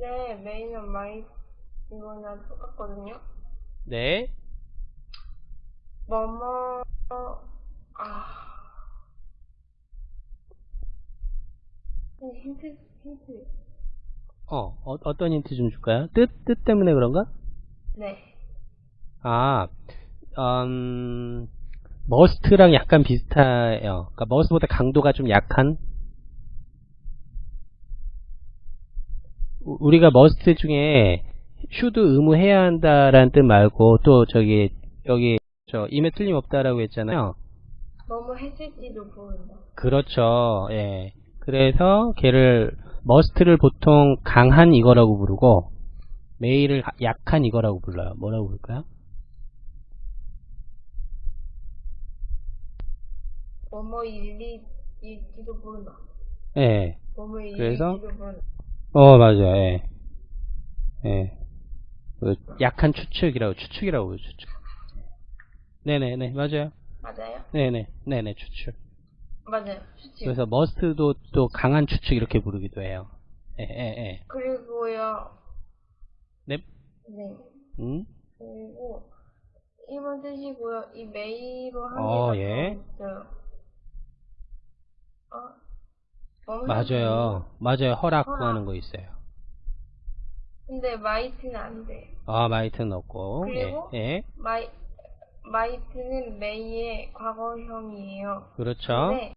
may는 might 이거랑 똑같거든요. 네. 뭐뭐 아 힌트 힌트 어, 어 어떤 힌트 좀 줄까요? 뜻, 뜻 때문에 그런가? 네 아, 음, must랑 약간 비슷해요. 그러니까 must보다 강도가 좀 약한? 우- 우리가 must 중에 should 의무해야 한다라는 뜻 말고 또 저기 여기 저 임에 틀림없다라고 했잖아요. 뭐뭐 했을지도 모른다. 그렇죠. 예. 그래서 걔를 must를 보통 강한 이거라고 부르고 may를 하- 약한 이거라고 불러요. 뭐라고 부를까요? 뭐뭐 일리 일지도 모른다. 예. 뭐뭐 그래서? 모른다. 어, 맞아요. 예. 예. 그 약한 추측이라고, 추측이라고, 추측. 네네네, 맞아요. 맞아요? 네네, 네네, 추측. 맞아요. 수치. 그래서 머스트도 또 강한 추측 이렇게 부르기도 해요. 예, 예, 예. 그리고요. 네, 네. 음, 그리고 이번 뜻이고요. 이 메이로 한 어, 개가 예. 있어요. 어? 맞아요. 맞아요. 허락 허락. 구하는 거 있어요. 근데 might는 안 돼. 아, might는 없고, 그리고? 예, 예. might might는 may의 과거형이에요. 그렇죠. 네.